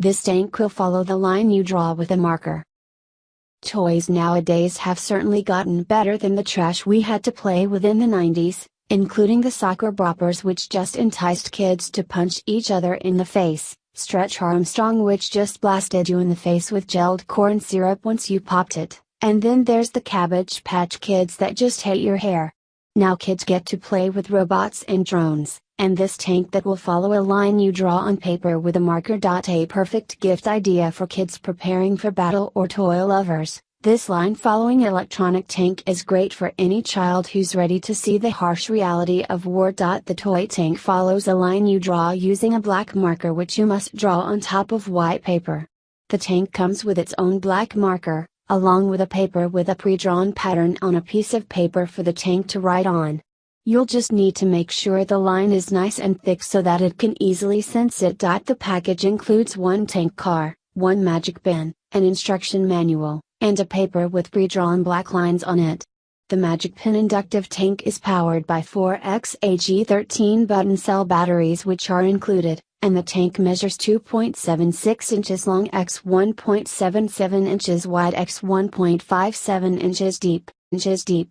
This tank will follow the line you draw with a marker. Toys nowadays have certainly gotten better than the trash we had to play with in the 90s, including the Socker Boppers which just enticed kids to punch each other in the face, Stretch Armstrong which just blasted you in the face with gelled corn syrup once you popped it, and then there's the Cabbage Patch Kids that just hate your hair. Now kids get to play with robots and drones, and this tank that will follow a line you draw on paper with a marker. A perfect gift idea for kids preparing for battle or toy lovers. This line following electronic tank is great for any child who's ready to see the harsh reality of war. The toy tank follows a line you draw using a black marker which you must draw on top of white paper. The tank comes with its own black marker, along with a paper with a pre-drawn pattern on a piece of paper for the tank to write on. You'll just need to make sure the line is nice and thick so that it can easily sense it. The package includes one tank car, one magic bin, an instruction manual, and a paper with pre-drawn black lines on it. The Magic Pin inductive tank is powered by 4X 13 button cell batteries which are included, and the tank measures 2.76 inches long x 1.77 inches wide x 1.57 inches deep, inches deep.